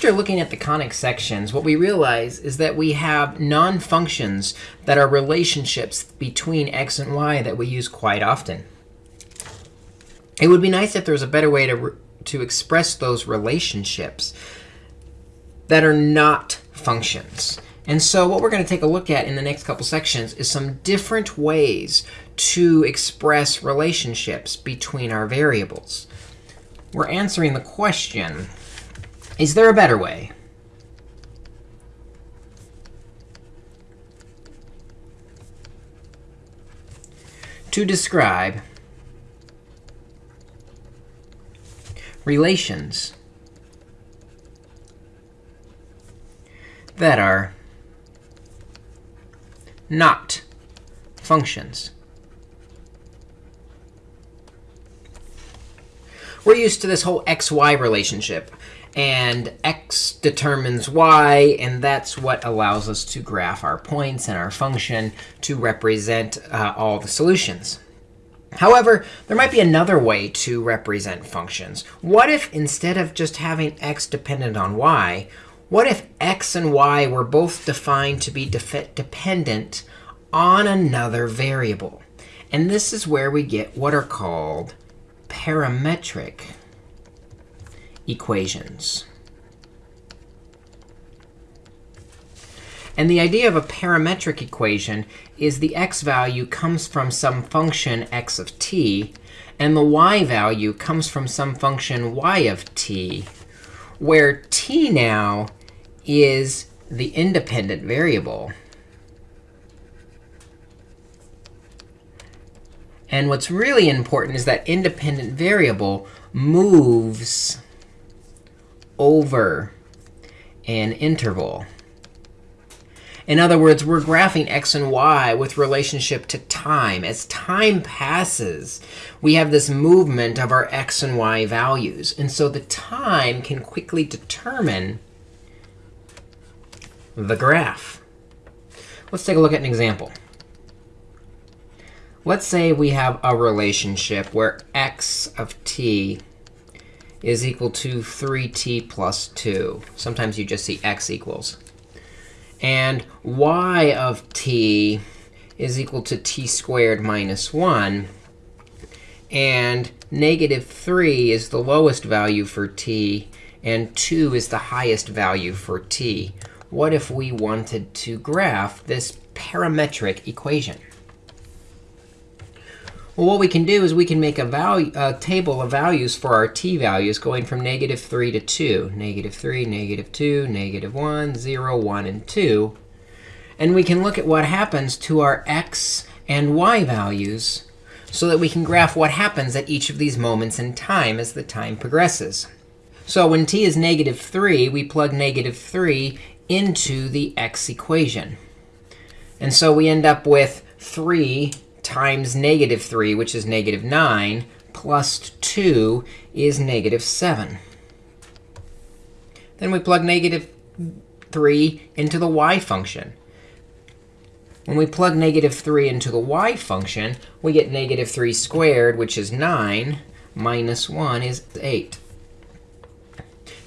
after looking at the conic sections, what we realize is that we have non-functions that are relationships between x and y that we use quite often. It would be nice if there was a better way to, to express those relationships that are not functions. And so what we're going to take a look at in the next couple sections is some different ways to express relationships between our variables. We're answering the question, is there a better way? to describe relations that are not functions. We're used to this whole xy relationship. And x determines y, and that's what allows us to graph our points and our function to represent uh, all the solutions. However, there might be another way to represent functions. What if instead of just having x dependent on y, what if x and y were both defined to be dependent on another variable? And this is where we get what are called parametric equations. And the idea of a parametric equation is the x value comes from some function x of t, and the y value comes from some function y of t, where t now is the independent variable. And what's really important is that independent variable moves over an interval. In other words, we're graphing x and y with relationship to time. As time passes, we have this movement of our x and y values. And so the time can quickly determine the graph. Let's take a look at an example. Let's say we have a relationship where x of t is equal to 3t plus 2. Sometimes you just see x equals. And y of t is equal to t squared minus 1. And negative 3 is the lowest value for t, and 2 is the highest value for t. What if we wanted to graph this parametric equation? Well, what we can do is we can make a, value, a table of values for our t values going from negative 3 to 2. Negative 3, negative 2, negative 1, 0, 1, and 2. And we can look at what happens to our x and y values so that we can graph what happens at each of these moments in time as the time progresses. So when t is negative 3, we plug negative 3 into the x equation. And so we end up with 3 times negative 3, which is negative 9, plus 2 is negative 7. Then we plug negative 3 into the y function. When we plug negative 3 into the y function, we get negative 3 squared, which is 9, minus 1 is 8.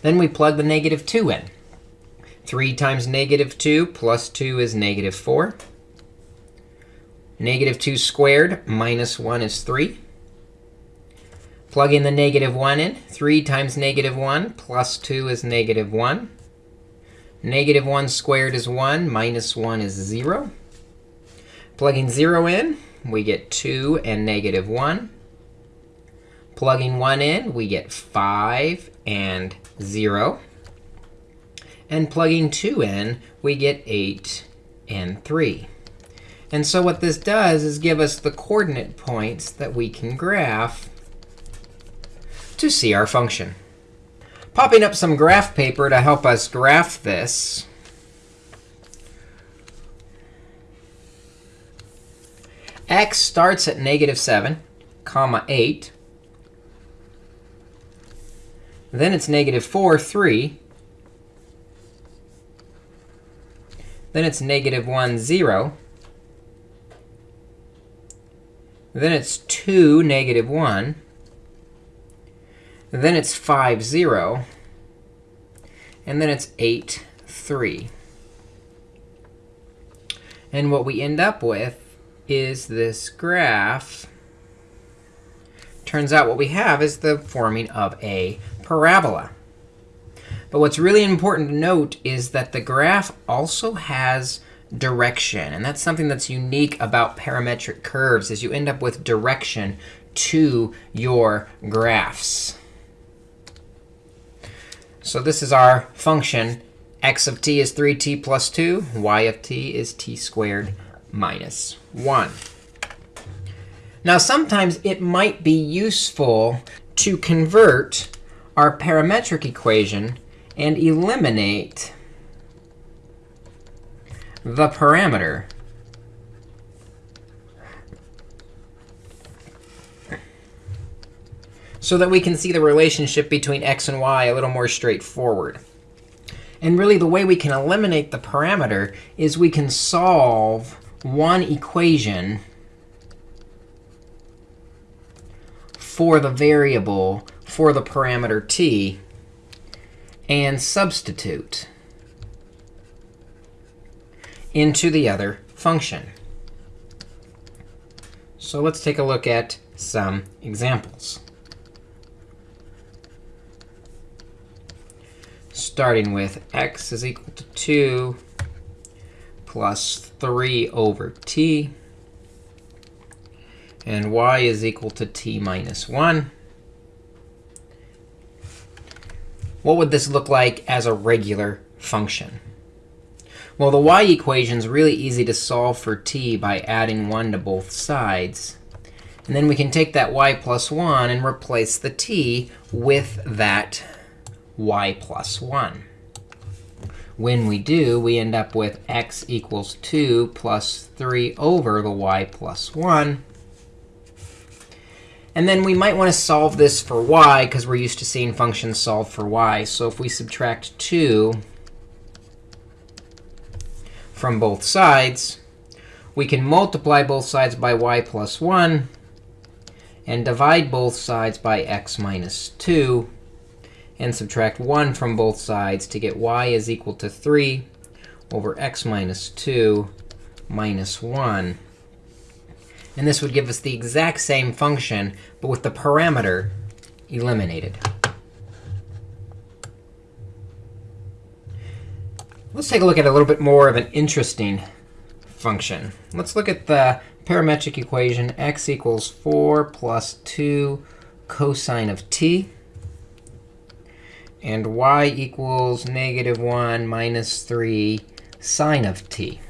Then we plug the negative 2 in. 3 times negative 2 plus 2 is negative 4. Negative 2 squared minus 1 is 3. Plug in the negative 1 in. 3 times negative 1 plus 2 is negative 1. Negative 1 squared is 1. Minus 1 is 0. Plugging 0 in, we get 2 and negative 1. Plugging 1 in, we get 5 and 0. And plugging 2 in, we get 8 and 3. And so what this does is give us the coordinate points that we can graph to see our function. Popping up some graph paper to help us graph this. x starts at negative 7, comma 8. Then it's negative 4, 3. Then it's negative 1, 0. Then it's 2, negative 1. Then it's 5, 0. and then it's 8, 3. And what we end up with is this graph. Turns out what we have is the forming of a parabola. But what's really important to note is that the graph also has direction. And that's something that's unique about parametric curves is you end up with direction to your graphs. So this is our function. x of t is 3t plus 2. y of t is t squared minus 1. Now, sometimes it might be useful to convert our parametric equation and eliminate the parameter. so that we can see the relationship between x and y a little more straightforward. And really, the way we can eliminate the parameter is we can solve one equation for the variable for the parameter t and substitute into the other function. So let's take a look at some examples. Starting with x is equal to 2 plus 3 over t. And y is equal to t minus 1. What would this look like as a regular function? Well, the y equation is really easy to solve for t by adding 1 to both sides. And then we can take that y plus 1 and replace the t with that y plus 1. When we do, we end up with x equals 2 plus 3 over the y plus 1. And then we might want to solve this for y, because we're used to seeing functions solve for y. So if we subtract 2 from both sides, we can multiply both sides by y plus 1 and divide both sides by x minus 2 and subtract 1 from both sides to get y is equal to 3 over x minus 2 minus 1. And this would give us the exact same function, but with the parameter eliminated. Let's take a look at a little bit more of an interesting function. Let's look at the parametric equation x equals 4 plus 2 cosine of t and y equals negative 1 minus 3 sine of t.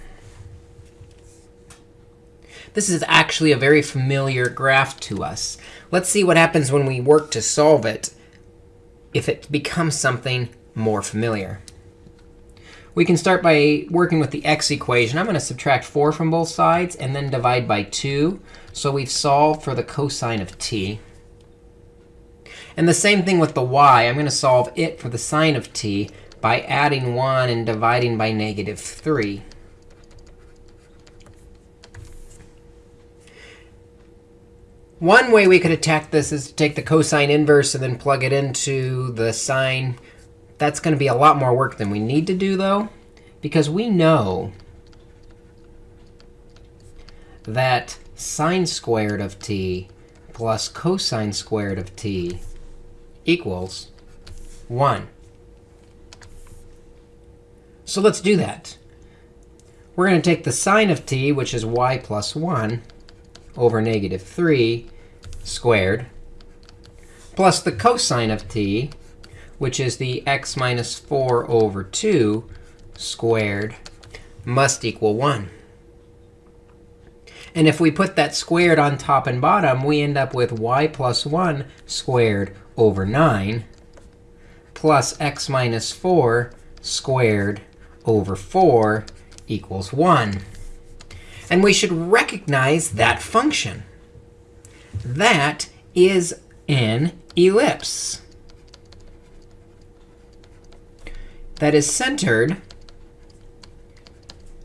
This is actually a very familiar graph to us. Let's see what happens when we work to solve it if it becomes something more familiar. We can start by working with the x equation. I'm going to subtract 4 from both sides and then divide by 2. So we've solved for the cosine of t. And the same thing with the y. I'm going to solve it for the sine of t by adding 1 and dividing by negative 3. One way we could attack this is to take the cosine inverse and then plug it into the sine. That's going to be a lot more work than we need to do, though, because we know that sine squared of t plus cosine squared of t equals 1. So let's do that. We're going to take the sine of t, which is y plus 1, over negative 3 squared, plus the cosine of t, which is the x minus 4 over 2 squared, must equal 1. And if we put that squared on top and bottom, we end up with y plus 1 squared over 9 plus x minus 4 squared over 4 equals 1. And we should recognize that function. That is an ellipse that is centered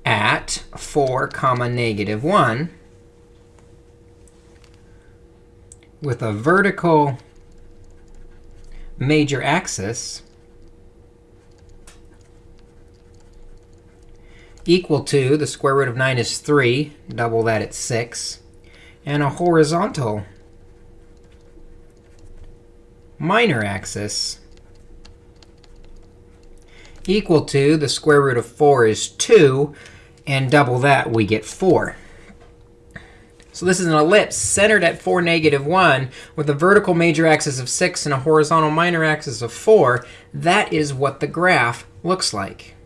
at 4 comma negative 1 with a vertical major axis equal to the square root of 9 is 3, double that at 6, and a horizontal minor axis equal to, the square root of 4 is 2, and double that, we get 4. So this is an ellipse centered at 4, negative 1, with a vertical major axis of 6 and a horizontal minor axis of 4. That is what the graph looks like.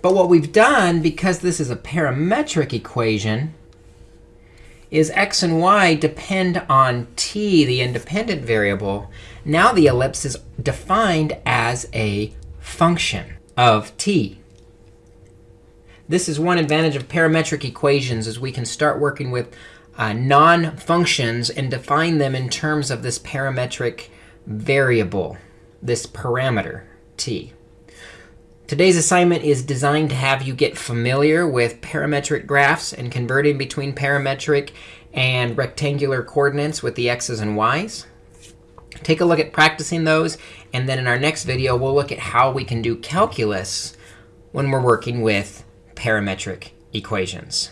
But what we've done, because this is a parametric equation, is x and y depend on t, the independent variable. Now the ellipse is defined as a function of t. This is one advantage of parametric equations, is we can start working with uh, non-functions and define them in terms of this parametric variable, this parameter, t. Today's assignment is designed to have you get familiar with parametric graphs and converting between parametric and rectangular coordinates with the x's and y's. Take a look at practicing those, and then in our next video, we'll look at how we can do calculus when we're working with parametric equations.